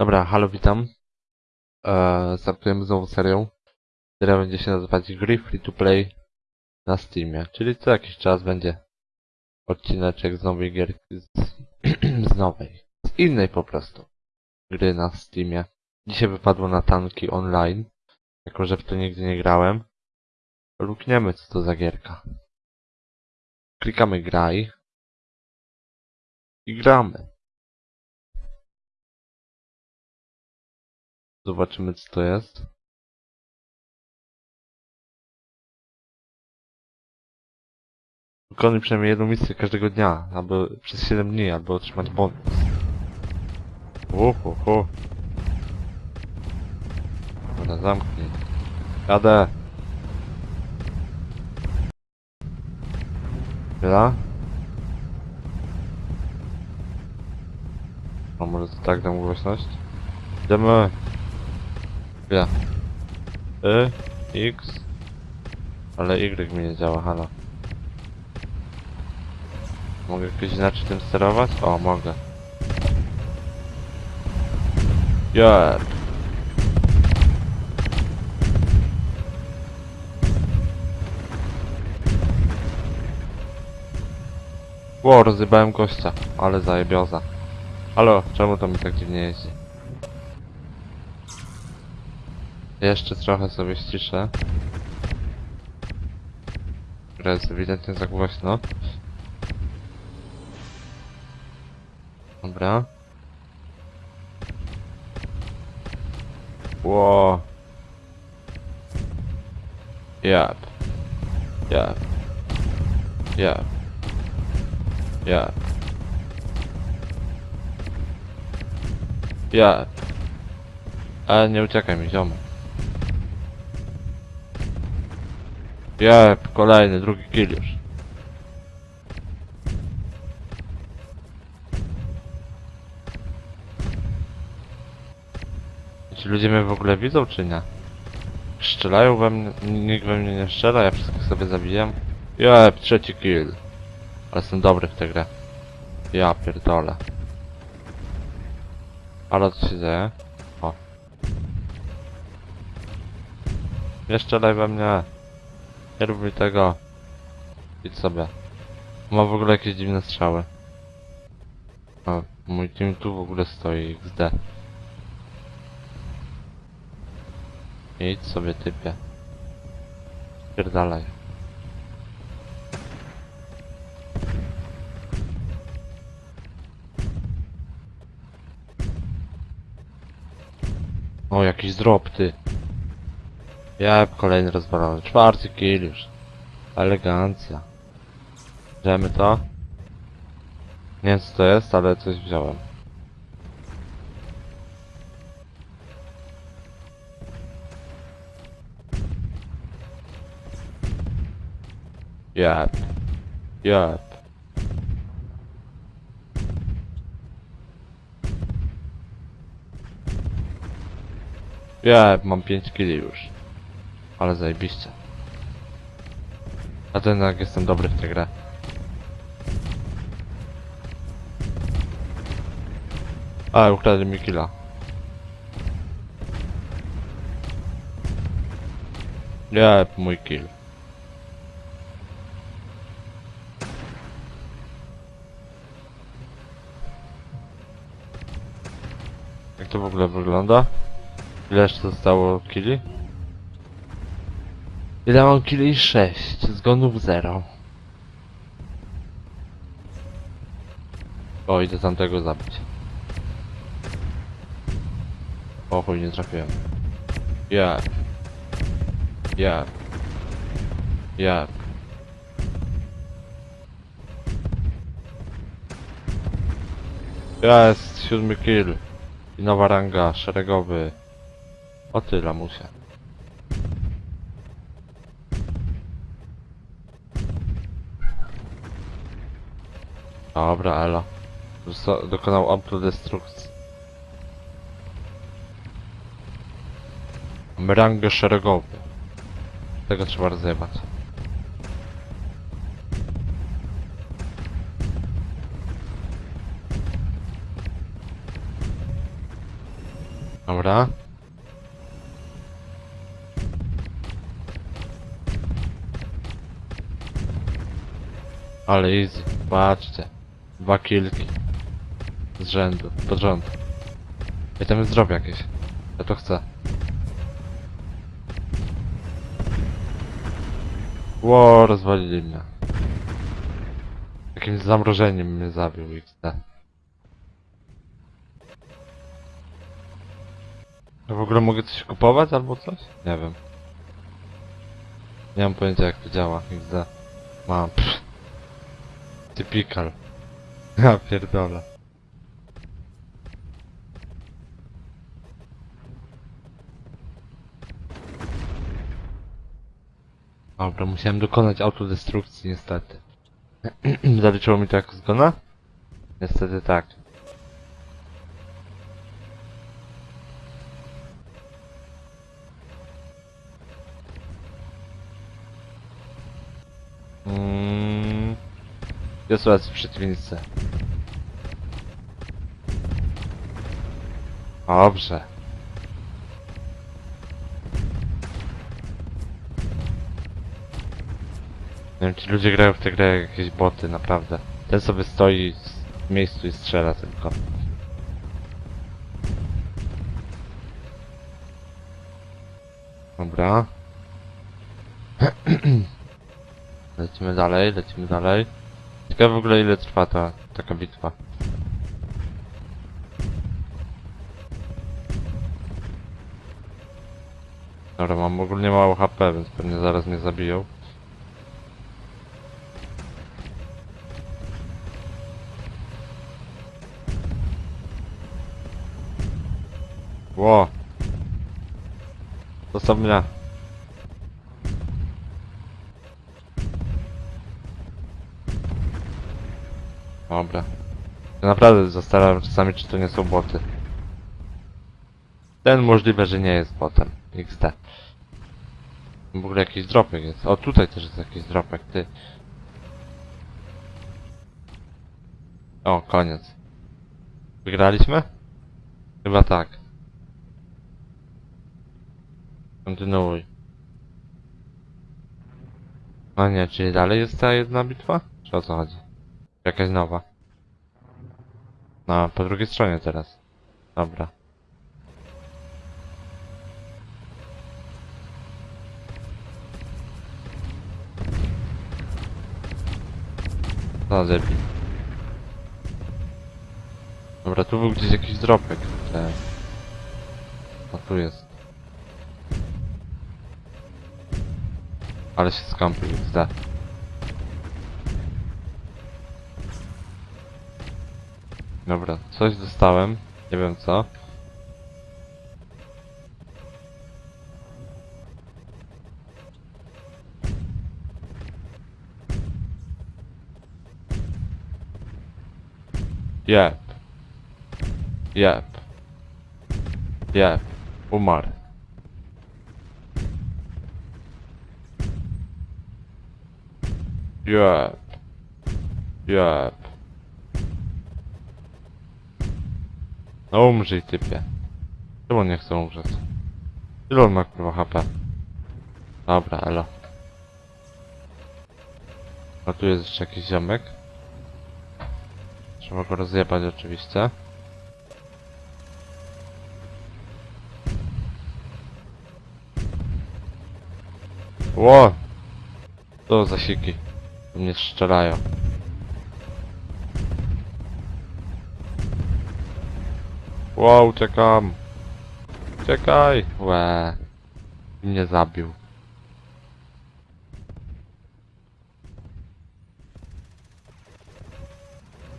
Dobra, halo, witam. Eee, startujemy znowu serią, która będzie się nazywać Gry Free to Play na Steamie. Czyli co jakiś czas będzie odcineczek z nowej gierki, z, z nowej, z innej po prostu gry na Steamie. Dzisiaj wypadło na tanki online, jako że w to nigdy nie grałem. Lukniemy co to za gierka. Klikamy graj i gramy. Zobaczymy co to jest. Wykonuj przynajmniej jedną misję każdego dnia, albo przez 7 dni, albo otrzymać bonus. Uhuhu. Dobra, zamknij. Jadę. Chwila. A może to tak dam głośność? Idziemy. Chwila. Y, X. Ale Y mi nie działa, halo. Mogę jakoś inaczej tym sterować? O, mogę. Yeah. Ło, rozjebałem gościa, ale zajebioza. Halo, czemu to mi tak dziwnie jeździ? Jeszcze trochę sobie ściszę. Gra jest ewidentnie za głośno. Dobra. Ło. Jap. Jap. Jap. Jap. Jap. Ale nie uciekaj mi, ziomek. Jep, kolejny, drugi kill już. Ci ludzie mnie w ogóle widzą, czy nie? Strzelają we mnie, nikt we mnie nie strzela, ja wszystkich sobie zabijam. Jep, trzeci kill. Ale jestem dobry w tę grę. Ja pierdolę. Ale co się dzieje? O. Nie strzelaj we mnie. Nie rób mi tego. Idź sobie. Ma w ogóle jakieś dziwne strzały. O, mój team tu w ogóle stoi, XD. Idź sobie typie. Pierdalaj. O, jakiś drop, ty. Ja kolejny rozwalony. Czwarty kill już. Elegancja. Bierzemy to. Nie wiem co to jest, ale coś wziąłem. Jep. Jep. Jep, mam 5 killi już. Ale zajebiście. A ten jak jestem dobry w tę grę. A, ukradli mi killa. Jep, mój kill. Jak to w ogóle wygląda? Ile jeszcze zostało killi? Ile mam killi? 6. Zgonów 0. O, idę tamtego zabić. O chuj, nie trafiłem. Ja. Ja. Ja. Jest, siódmy kill. I nowa ranga, szeregowy. O ty, lamusie. Dobra, elo. Dokonał autodestrukcji. Mamy rangę szeregowy. Tego trzeba rozjebać. Dobra. Ale easy. Patrzcie. Dwa kilki. Z rzędu. Pod rząd. I tam jest drop jakieś. Ja to chcę. Ło, rozwalili mnie. Jakimś zamrożeniem mnie zabił XD. Ja w ogóle mogę coś kupować albo coś? Nie wiem. Nie mam pojęcia jak to działa. XD. Mam. Typical. Ja pierdolę. Dobra, musiałem dokonać autodestrukcji niestety. Zaliczyło mi to jako zgona? Niestety tak. Mm. Jest raz w przeciwnicy. Dobrze. Nie wiem, ci ludzie grają w tę grę jak jakieś boty, naprawdę. Ten sobie stoi w miejscu i strzela tylko. Dobra. lecimy dalej, lecimy dalej. Ciekawe w ogóle ile trwa ta taka bitwa. Dobra, mam ogólnie mało HP, więc pewnie zaraz mnie zabiją. Ło! Zostaw mnie. Dobra. Ja naprawdę zastanawiam czasami, czy to nie są boty. Ten możliwe, że nie jest botem. XD. W ogóle jakiś dropek jest. O, tutaj też jest jakiś dropek, ty. O, koniec. Wygraliśmy? Chyba tak. Kontynuuj. A nie, czyli dalej jest ta jedna bitwa? Czy o co chodzi? Jakaś nowa. No, po drugiej stronie teraz. Dobra. No, debil. Dobra, tu był gdzieś jakiś dropek. Te... A tu jest. Ale się skąpił, zda. Dobra, coś dostałem. Nie wiem co. Jep. Jep. Jep. Umarł. Jep. Jep. No umrzyj typie. Czemu nie chce umrzeć? Ile on ma kurwa HP? Dobra, elo. A tu jest jeszcze jakiś ziomek. Trzeba go rozjebać oczywiście. Ło! To zasiki. Mnie strzelają. Wow, uciekam. Uciekaj. Łe. Mnie zabił.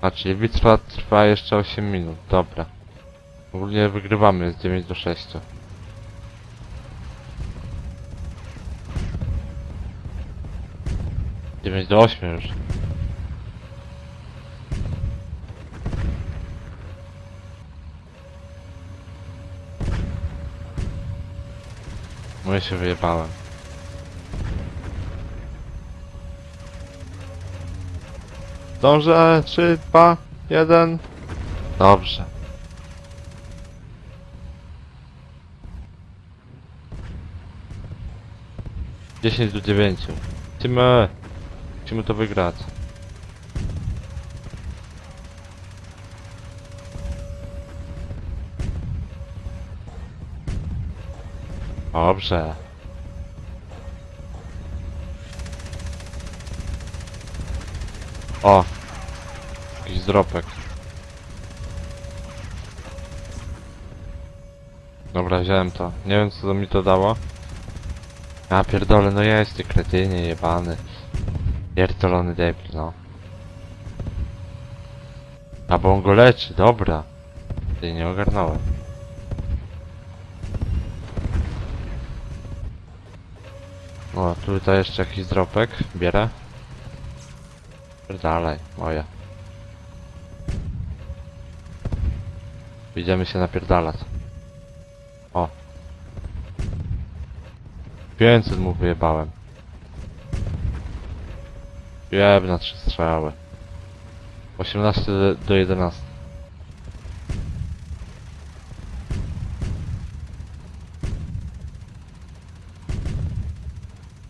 Czyli bitwa trwa jeszcze 8 minut, dobra. Ogólnie wygrywamy, jest 9 do 6. Dziewięć do 8 już. No ja się wyjebałem. Dobrze, 3, 2, 1. Dobrze. Dziesięć do dziewięciu. Musimy... Musimy to wygrać. Dobrze. O! Jakiś zdropek. Dobra, wziąłem to. Nie wiem co mi to dało. A pierdolę, no jest ty kretynie jebany. Pierdolony debil, no. A bo on go leczy, dobra. Ty nie ogarnąłem. O, tutaj jeszcze jakiś zdropek. Bierę. Dalej, moje. Idziemy się napierdalać. O. 500 mu wyjebałem. Jeb na trzy strzały. 18 do- do 11.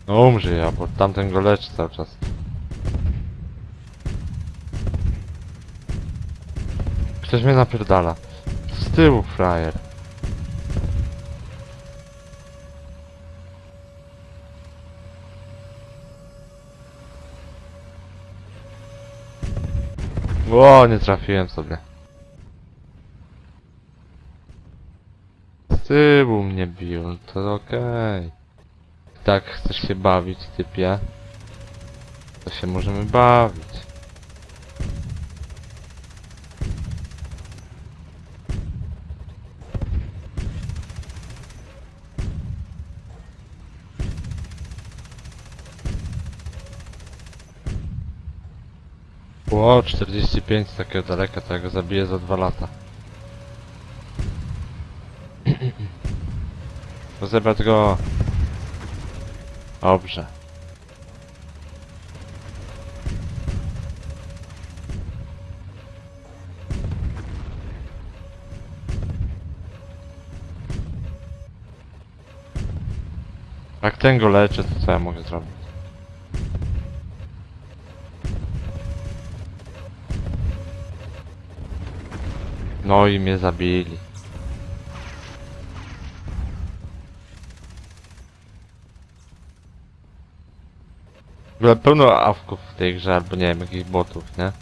No umrzyj ja, bo tamten go leczy cały czas. Ktoś mnie napierdala. Z tyłu frajer. O, nie trafiłem sobie. Z tyłu mnie bił, no to okej. Tak, chcesz się bawić, typie? To się możemy bawić. Ło, 45 z takiego daleka, to ja go zabiję za dwa lata. Rozebrać go. Dobrze. Jak ten go leczy, to co ja mogę zrobić? No i mnie zabili. W pełno awków w tej grze, albo nie wiem, jakichś botów, nie?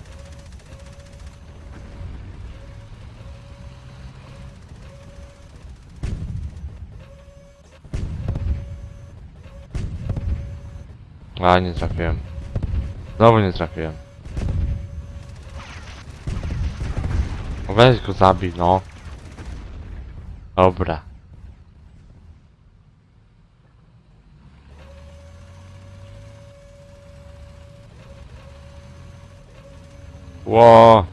A, nie trafiłem. Znowu nie trafiłem. Weź go zabij, no. Dobra. Ło.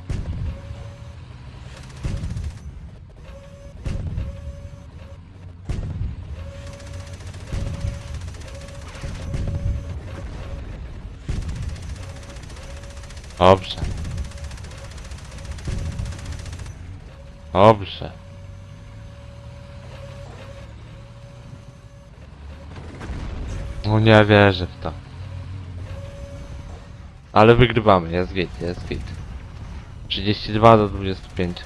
Dobrze. Dobrze. No nie wierzę w to. Ale wygrywamy, jest git, jest git. 32 do 25.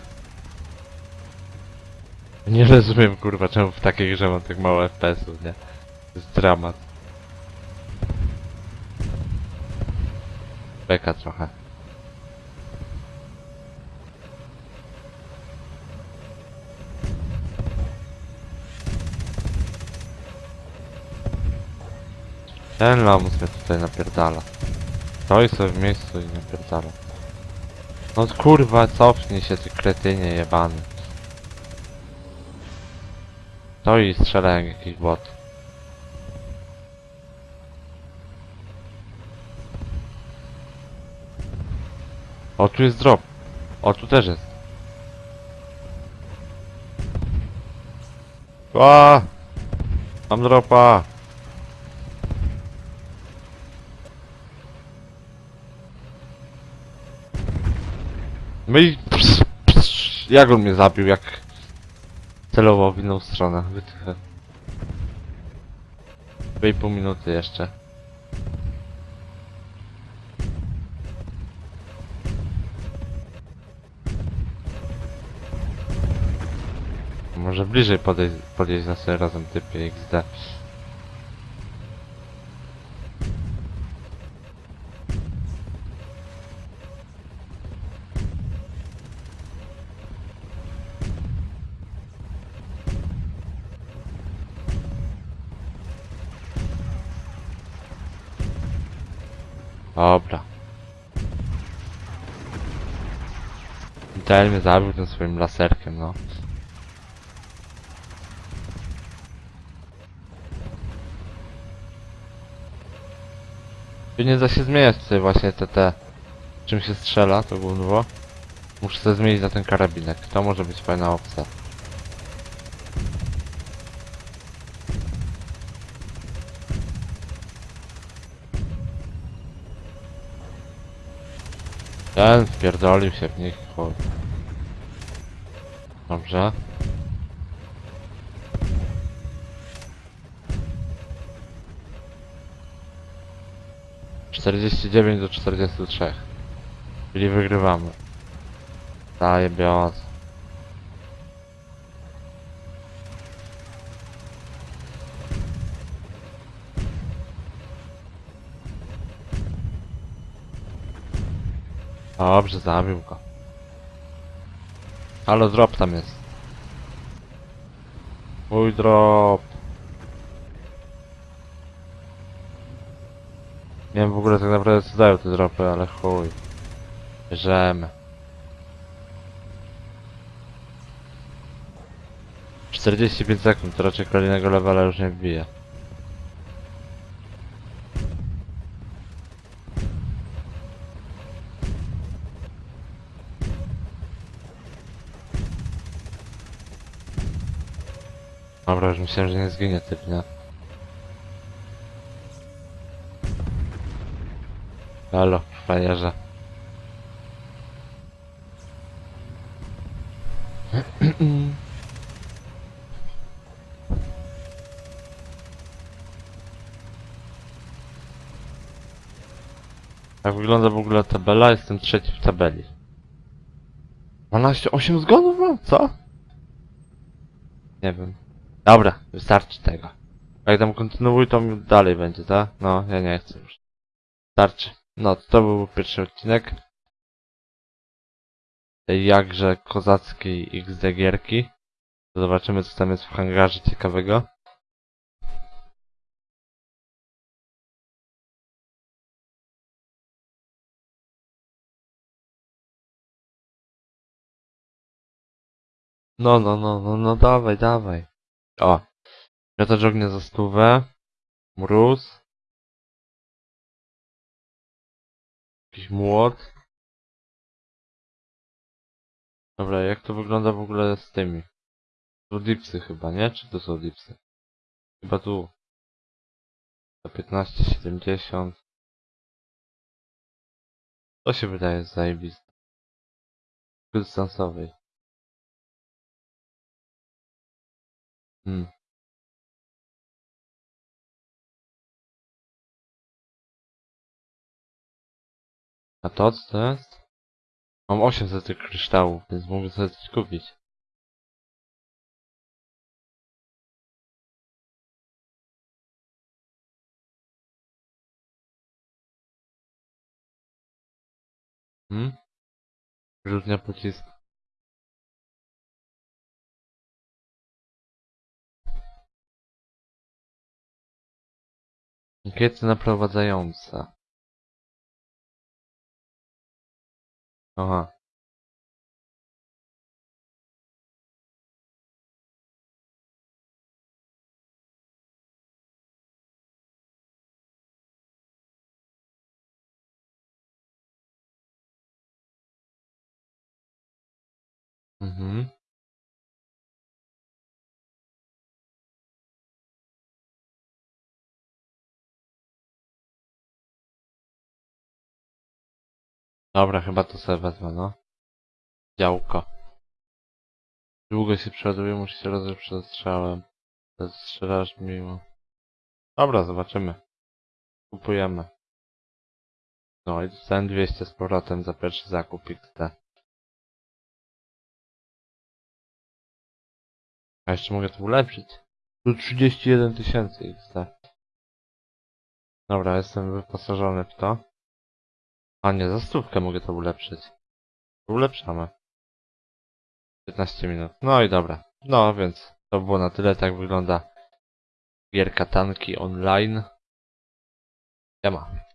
Nie rozumiem kurwa czemu w takiej grze mam tak mało FPS-ów, nie? To jest dramat. Beka trochę. Ten lamus mnie tutaj napierdala. Stoi sobie w miejscu i napierdala. No kurwa, cofnij się ty kretynie jebany. Stoi i strzela jak jakiś bot. O, tu jest drop. O, tu też jest. Ła! Mam dropa! No i... Psz, psz, jak on mnie zabił, jak... Celował w inną stronę. Wytchę. 2,5 minuty jeszcze. Może bliżej podejść, podejść sobie razem typie XD. Dobra. Dale mnie zabił tym swoim laserkiem, no. Tu nie da się zmieniać tutaj właśnie te te czym się strzela, to gówno. Muszę sobie zmienić na ten karabinek. To może być fajna opcja. Ten wpierdolił się w nich, chuj. Dobrze. Czterdzieści dziewięć do czterdziestu trzech. Czyli wygrywamy. Daję białas. Dobrze, zabił go. Ale drop tam jest. Mój drop. Nie wiem w ogóle tak naprawdę co dają te dropy, ale chuj. Bierzemy. 45 sekund, to raczej kolejnego levela już nie wbije. Dobra, już myślałem, że nie zginie typ, nie? Halo, frajerze. Jak wygląda w ogóle tabela? Jestem trzeci w tabeli. 12, 8 zgonów mam? Co? Nie wiem. Dobra, wystarczy tego. Jak tam kontynuuj, to mi dalej będzie, tak? No, ja nie chcę już. Starczy. No, to był pierwszy odcinek. Tej jakże kozackiej XD gierki. Zobaczymy, co tam jest w hangarze ciekawego. No, no, no, no, no, dawaj, dawaj. O. Miotacz ognia za stówę. Mróz. Jakiś młot. Dobra, jak to wygląda w ogóle z tymi? To dipsy chyba, nie? Czy to są dipsy? Chyba tu. Za 15,70. To się wydaje zajebiste. Dystansowej. Hmm. A to co to jest? Mam 800 tych kryształów, więc mogę sobie coś kupić. Hmm? Rzutnia pocisku. Ankiety naprowadzające. Aha. Mhm. Dobra, chyba to sobie wezmę, no. Działko. Długo się przeładuje, musi się rozejść przed strzałem. Strzelasz miło. Dobra, zobaczymy. Kupujemy. No i dostałem 200 z powrotem za pierwszy zakup XD. A jeszcze mogę to ulepszyć. Tu 31 tysięcy XD. Dobra, jestem wyposażony w to. A nie, za stówkę mogę to ulepszyć. Ulepszamy. 15 minut. No i dobra. No więc to było na tyle, tak wygląda gierka tanki online. Siema.